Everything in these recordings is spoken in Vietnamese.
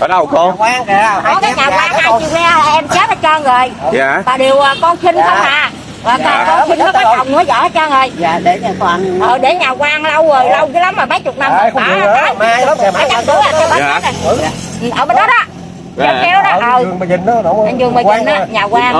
ở đâu con Quán kìa. ở cái nhà quan hai chiều nghe là em chết hết trơn rồi dạ và điều à, con sinh không à và Dạ. con sinh nó có chồng nữa vợ hết trơn rồi Dạ để nhà quan. ờ để nhà quan lâu rồi lâu dữ lắm mà mấy chục năm Ờ, rồi không bả mai lắm bả à cho bả Dạ. Ừ, ở bên đó đó Dạ. Dạ. kéo đó Ở ờ giường mà nhìn đó, nó anh dương quan nhìn mà. nhà quan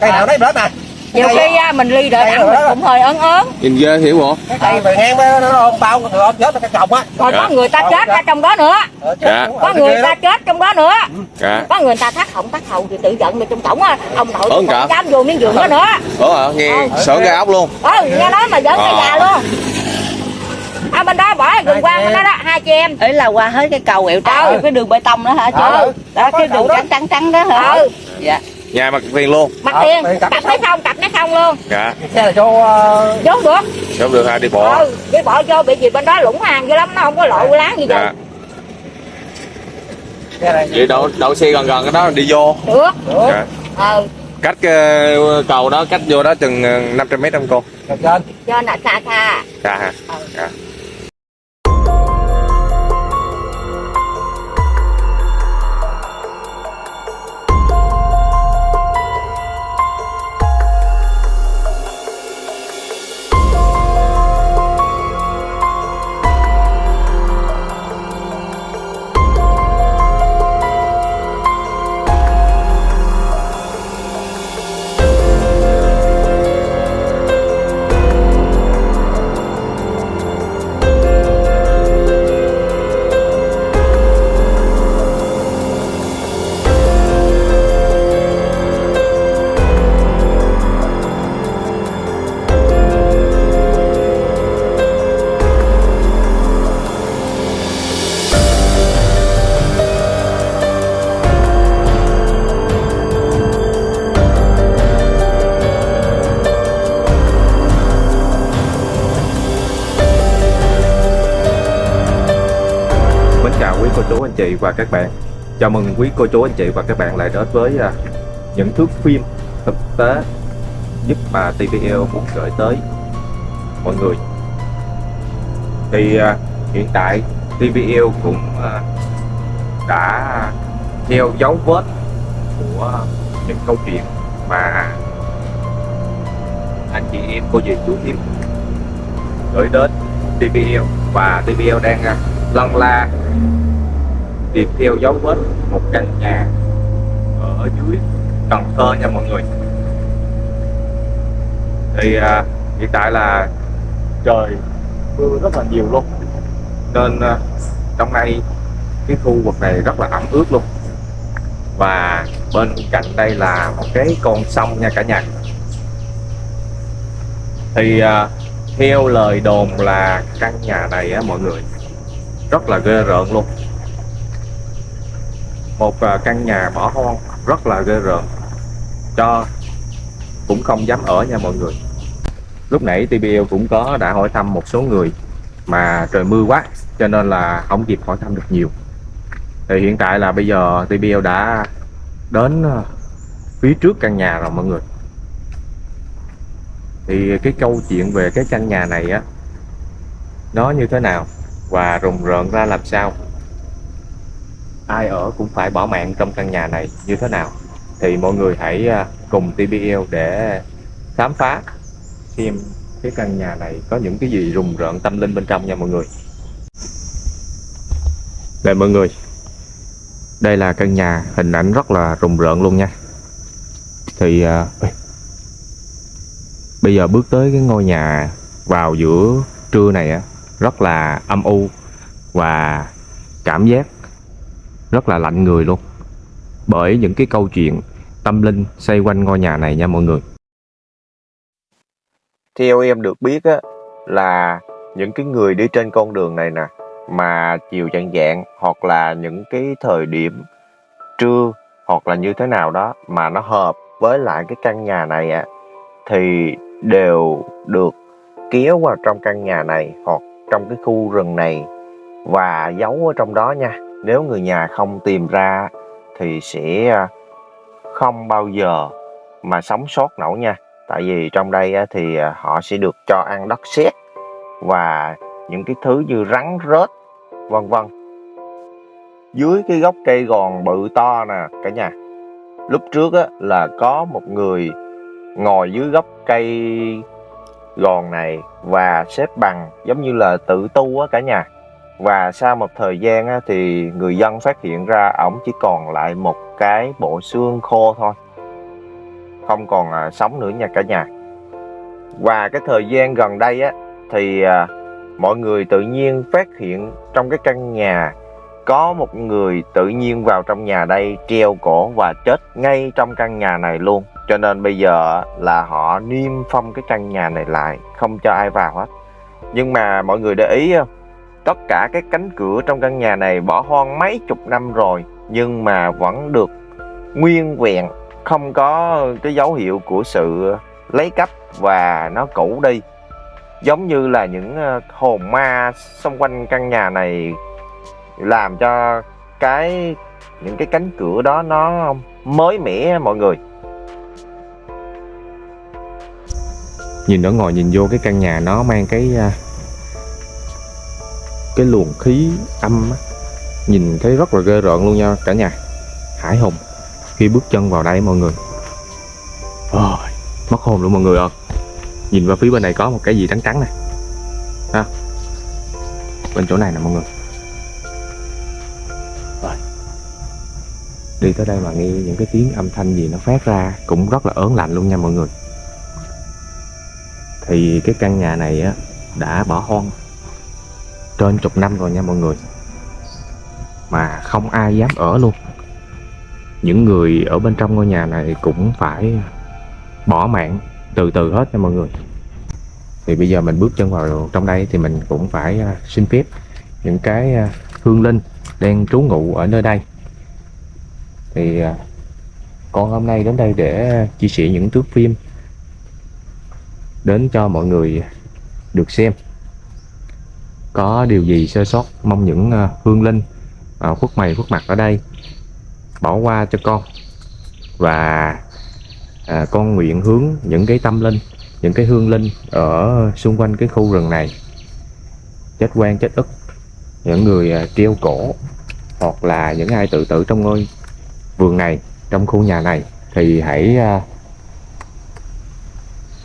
Cây nào đấy bớt nè. Nhiều Cây- khi á, mình ly đợi ăn mình đó. cũng hơi ớn ớn. Nhìn ghê hiểu bộ? Cái cây về ngang nó ôm bao người ôm chết cái cọc á. rồi Dạ. có người ta chết ra trong đó nữa. Ờ, Dạ. có người ta chết trong đó nữa. Dạ. Có người ta thắt họng thắt hầu thì tự giận rồi trong cổng á. Ông nội không dám vô miếng giường đó nữa. Ủa hả? Nghe Ờ. sợ gai ốc luôn. Ừ nghe nói mà giỡn cái Ờ. già luôn. Ở bên đó bỏ gần quan bên đó đó hai chị em. Ấy là qua hết cái cầu quẹo trái Ừ. cái đường bê tông đó hả? Chị Ừ. đó cái đường trắng trắng trắng đó hả? Ừ. Dạ nhà mặt tiền luôn. Mặt Ờ, tiền. tiền cặp cặp nó nó không cặp nó không luôn. Dạ. Xe là cho ờ, vốn được. Không được ha đi bộ ừ đi bộ vô bị gì bên đó lũng hàng dữ lắm nó không có lộ láng gì dạ. Này. vậy đậu đậu xe gần gần cái đó đi vô. Được. Được. dạ. ừ. Cách ờ, cầu đó cách vô đó chừng ờ, 500 mét không cô? Trên. cho là xa xa. Xa hả? Ừ. dạ chị và các bạn. Chào mừng quý cô chú, anh chị và các bạn lại đến với à, những thước phim thực tế giúp mà TVL muốn gửi tới mọi người. Thì à, hiện tại TVL cũng à, đã theo dấu vết của những câu chuyện mà anh chị em, cô dì chú thím gửi đến TVL và TVL đang lăn lân la tìm theo dấu vết một căn nhà ở dưới Cần Thơ nha mọi người. Thì à, hiện tại là trời mưa rất là nhiều luôn. Nên à, trong nay cái khu vực này rất là ẩm ướt luôn. Và bên cạnh đây là một cái con sông nha cả nhà. Thì à, theo lời đồn là căn nhà này á mọi người rất là ghê rợn luôn một à, căn nhà bỏ hoang, rất là ghê rợn. Cho cũng không dám ở nha mọi người. Lúc nãy TBL cũng có đã hỏi thăm một số người mà trời mưa quá, cho nên là không kịp hỏi thăm được nhiều. Thì hiện tại là bây giờ TBL đã đến à, phía trước căn nhà rồi mọi người. Thì cái câu chuyện về cái căn nhà này á, nó như thế nào và rùng rợn ra làm sao? Ai ở cũng phải bỏ mạng trong căn nhà này như thế nào? Thì mọi người hãy à, cùng TBL để khám phá xem cái căn nhà này. Có những cái gì rùng rợn tâm linh bên trong nha mọi người. Đây mọi người đây là căn nhà hình ảnh rất là rùng rợn luôn nha. Thì à, bây giờ bước tới cái ngôi nhà vào giữa trưa này á rất là âm u và cảm giác rất là lạnh người luôn. Bởi những cái câu chuyện tâm linh xoay quanh ngôi nhà này nha mọi người. Theo em được biết á, là những cái người đi trên con đường này nè, mà chiều chạng dạng hoặc là những cái thời điểm trưa hoặc là như thế nào đó mà nó hợp với lại cái căn nhà này á, thì đều được kéo vào trong căn nhà này hoặc trong cái khu rừng này và giấu ở trong đó nha nếu người nhà không tìm ra thì sẽ à, không bao giờ mà sống sót nổi nha. Tại vì trong đây thì à, họ sẽ được cho ăn đất sét và những cái thứ như rắn rết, vân vân. Dưới cái gốc cây gòn bự to nè, cả nhà. Lúc trước, á, là có một người ngồi dưới gốc cây gòn này và xếp bằng giống như là tự tu á cả nhà và sau một thời gian á, thì người dân phát hiện ra ổng chỉ còn lại một cái bộ xương khô thôi. Không còn à, sống nữa nha cả nhà. Và cái thời gian gần đây á thì à, mọi người tự nhiên phát hiện trong cái căn nhà có một người tự nhiên vào trong nhà đây treo cổ và chết ngay trong căn nhà này luôn. Cho nên bây giờ là họ niêm phong cái căn nhà này lại không cho ai vào hết. Nhưng mà mọi người để ý không? Tất cả các cánh cửa trong căn nhà này bỏ hoang mấy chục năm rồi, nhưng mà vẫn được nguyên vẹn, không có cái dấu hiệu của sự lấy cắp và nó cũ đi. Giống như là những ờ, hồn ma xung quanh căn nhà này làm cho cái, những cái cánh cửa đó nó mới mẻ, mọi người. Nhìn ở ngoài nhìn vô cái căn nhà nó mang cái ờ, cái luồng khí âm á, nhìn thấy rất là ghê rợn luôn nha cả nhà. Hải hùng khi bước chân vào đây mọi người. Ôi, mất hồn luôn mọi người ơi nhìn vào phía bên này có một cái gì trắng trắng này ha bên chỗ này nè mọi người. Rồi. đi tới đây mà nghe những cái tiếng âm thanh gì nó phát ra cũng rất là ớn lạnh luôn nha mọi người. Thì cái căn nhà này á đã bỏ hoang trên chục năm rồi nha mọi người. Mà không ai dám ở luôn. Những người ở bên trong ngôi nhà này cũng phải bỏ mạng từ từ hết nha mọi người. Thì bây giờ mình bước chân vào trong đây thì mình cũng phải à, xin phép những cái à, hương linh đang trú ngụ ở nơi đây. Thì à, con hôm nay đến đây để chia sẻ những thước phim đến cho mọi người được xem có điều gì sơ sót mong những ờ, hương linh à, khuất mày khuất mặt ở đây bỏ qua cho con. Và à, con nguyện hướng những cái tâm linh những cái hương linh ở xung quanh cái khu rừng này. Chết quan chết ức những người à, treo cổ hoặc là những ai tự tử trong ngôi vườn này trong khu nhà này thì hãy à,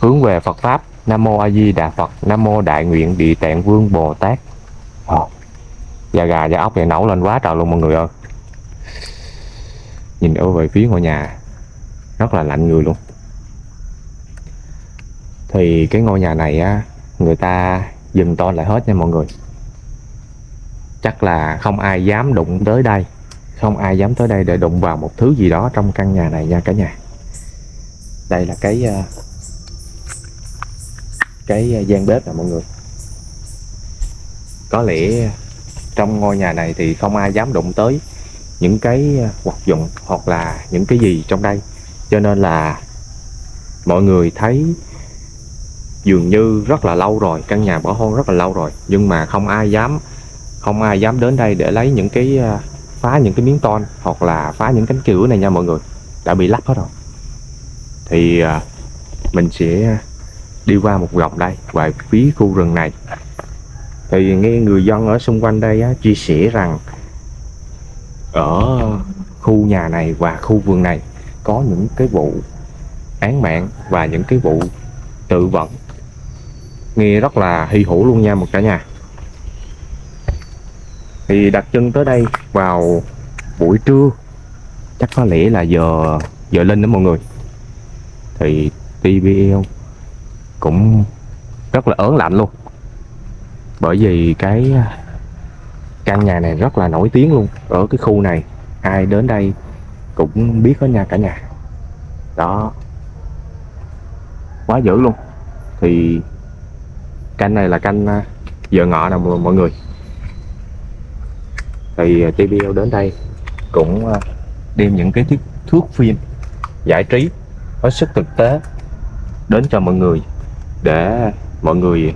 hướng về Phật pháp. Nam mô A Di Đà Phật. Nam mô Đại nguyện Địa Tạng Vương Bồ Tát. Ồ, da gà da ốc này nấu lên quá trời luôn mọi người ơi. Nhìn ở về phía ngôi nhà rất là lạnh người luôn. Thì cái ngôi nhà này á người ta dừng to lại hết nha mọi người. Chắc là không ai dám đụng tới đây. Không ai dám tới đây để đụng vào một thứ gì đó trong căn nhà này nha cả nhà. Đây là cái ờ, cái ờ, gian bếp nè mọi người. Có lẽ trong ngôi nhà này thì không ai dám đụng tới những cái ờ, vật dụng hoặc là những cái gì trong đây. Cho nên là mọi người thấy dường như rất là lâu rồi, căn nhà bỏ hoang rất là lâu rồi. Nhưng mà không ai dám, không ai dám đến đây để lấy những cái ờ, phá những cái miếng ton hoặc là phá những cánh cửa này nha mọi người. Đã bị lắp hết rồi. Thì mình sẽ đi qua một vòng đây và phía khu rừng này. Thì nghe người dân ở xung quanh đây á, chia sẻ rằng ở khu nhà này và khu vườn này có những cái vụ án mạng và những cái vụ tự vẫn nghe rất là hy hữu luôn nha một cả nhà. Thì đặt chân tới đây vào buổi trưa chắc có lẽ là giờ giờ lên đó mọi người. Thì TBL cũng rất là ớn lạnh luôn. Bởi vì cái à, căn nhà này rất là nổi tiếng luôn. Ở cái khu này ai đến đây cũng biết có nha cả nhà. Đó. Quá dữ luôn. Thì canh này là canh à, giờ ngọ nè mọi người. Thì à, TBL đến đây cũng đem những cái thước, thước phim giải trí hết sức thực tế đến cho mọi người để mọi người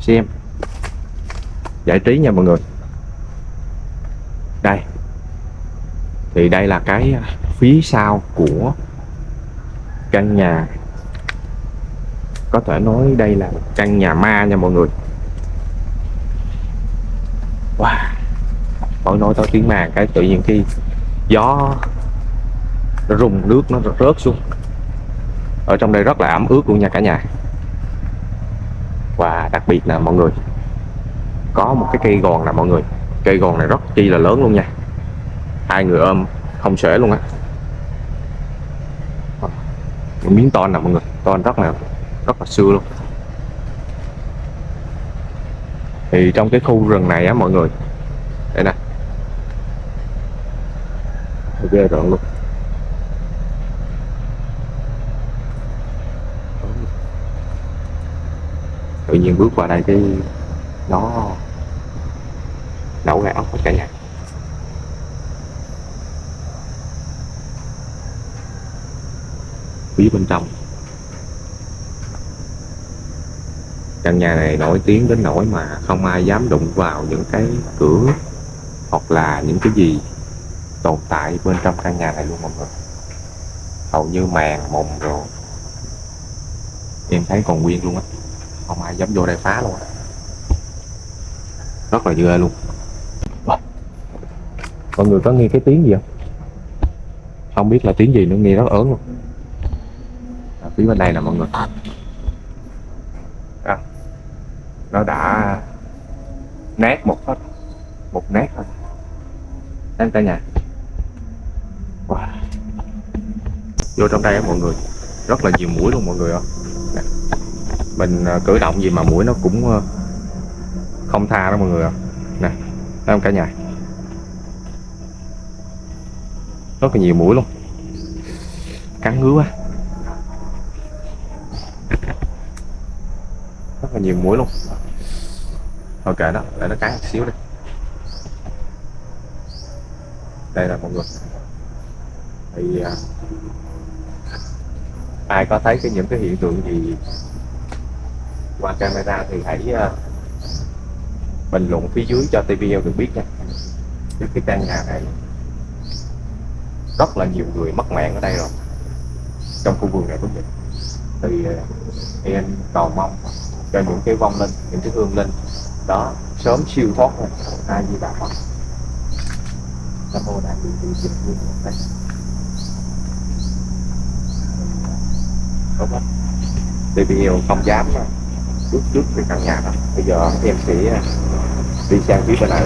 xem. Giải trí nha mọi người. Đây. Thì đây là cái à, phía sau của căn nhà. Có thể nói đây là căn nhà ma nha mọi người. Wow. Mỗi nói tao tiếng ma cái tự nhiên khi gió nó rung nước nó rớt xuống. Ở trong đây rất là ẩm ướt luôn nha cả nhà đặc biệt là mọi người. Có một cái cây gòn nè mọi người. Cây gòn này rất chi là lớn luôn nha. Hai người ôm không sể luôn á. Miếng to nè mọi người. To rất là rất là xưa luôn. Thì trong cái khu rừng này á mọi người. Đây nè. Ghê rợn luôn. Nhiên bước qua đây cái nó nổ gai ốc hết cả nhà. Phía bên trong. Căn nhà này nổi tiếng đến nỗi mà không ai dám đụng vào những cái cửa hoặc là những cái gì tồn tại bên trong căn nhà này luôn mọi người. Hầu như màn mùng rồi. Em thấy còn nguyên luôn á không ai dám vô đây phá luôn. Rất là ghê luôn. Mọi người có nghe cái tiếng gì không? Không biết là tiếng gì nữa nghe rất ớn luôn. Ở phía bên đây nè mọi người. À, nó đã nát một hết. Một nát thôi đang cả nhà. Wow. vô trong đây á mọi người rất là nhiều mũi luôn mọi người ạ mình à, cử động gì mà mũi nó cũng ờ, không tha đó mọi người ạ. Nè thấy không cả nhà? Rất là nhiều mũi luôn. Cắn ngứa quá. Rất là nhiều mũi luôn. Thôi kệ đó để nó cắn một xíu đi. Đây là mọi người. Thì à, ai có thấy cái những cái hiện tượng gì qua camera thì hãy uh, bình luận phía dưới cho TVL được biết nha. Trước cái căn nhà này rất là nhiều người mất mạng ở đây rồi. Trong khu vườn này cũng vậy. Thì à, em cầu mong cho những cái vong linh những cái hương linh đó sớm siêu thoát ra ai di đà phật nam mô đại bi tự dịch nguyên đúng không? TVL không dám mà bước trước về căn nhà đó. Bây giờ em sẽ à, đi sang phía bên này.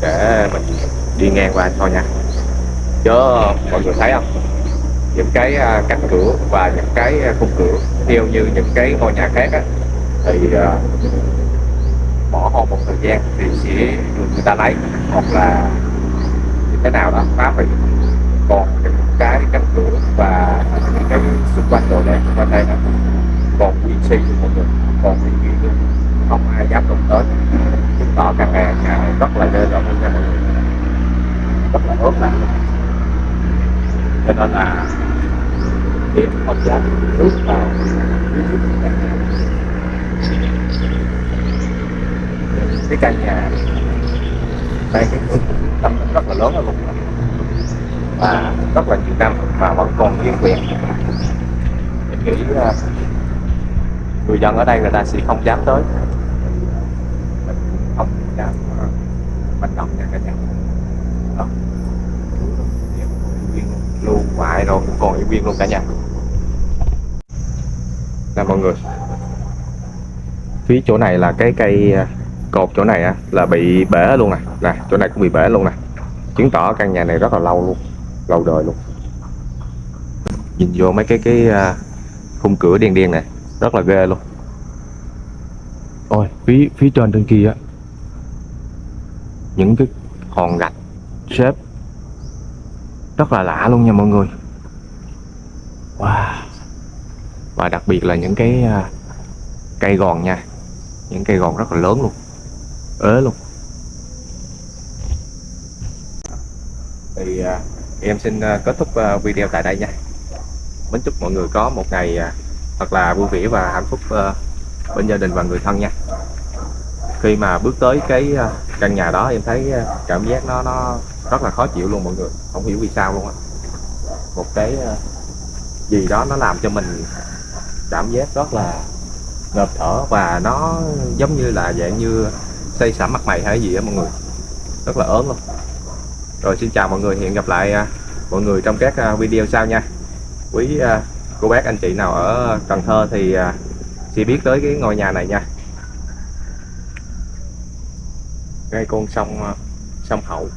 Để mình đi ngang qua thôi nha. Chứ mọi người thấy không? Những cái à, cánh cửa và những cái à, khung cửa, theo như những cái ngôi nhà khác á, thì bỏ hoang một thời gian thì sẽ được người ta lấy. Hoặc là như thế nào đó, phá hủy. Còn những cái cánh cửa và những cái xung quanh đồ đạc xung quanh đây đó còn quy si một mọi người còn nguyên nguyên luôn không ai dám đụng tới. Chứng tỏ căn nhà nhà này rất là ghê rợn nha mọi người. Rất là ớt lạnh. Cho nên là em không dám bước vào cái căn nhà đây cái tâm rất là lớn ở vùng và rất là nhiều năm mà vẫn còn nguyên quyền em nghĩ người dân ở đây người ta sẽ không dám tới. Mình cũng không dám uh, động nha cả nhà. Ờ. Luôn hoài rồi cũng còn nguyên luôn cả nhà. Nè mọi người. Phía chỗ này là cái cây ờ, cột chỗ này á là bị bể luôn nè. Nè chỗ này cũng bị bể luôn nè. Chứng tỏ căn nhà này rất là lâu luôn lâu đời luôn. Nhìn vô mấy cái cái khung cửa đen đen này rất là ghê luôn. Ôi phía phía trên trên kia á những cái hòn gạch xếp rất là lạ luôn nha mọi người. Wow. Và đặc biệt là những cái uh, cây gòn nha những cây gòn rất là lớn luôn ế luôn. Thì uh, em xin uh, kết thúc uh, video tại đây nha. Mến chúc mọi người có một ngày uh, thật là vui vẻ và hạnh phúc ờ, bên gia đình và người thân nha. Khi mà bước tới cái ờ, căn nhà đó, em thấy ờ, cảm giác nó nó rất là khó chịu luôn mọi người. Không hiểu vì sao luôn á. Một cái gì đó nó làm cho mình cảm giác rất là ngợp thở và nó giống như là dạng như xây sẩm mặt mày hay gì á mọi người. Rất là ớn luôn. Rồi xin chào mọi người, hẹn gặp lại mọi người trong các video sau nha. Quý cô bác, anh chị nào ở Cần Thơ thì à, sẽ biết tới cái ngôi nhà này nha. Ngay con sông à, sông Hậu.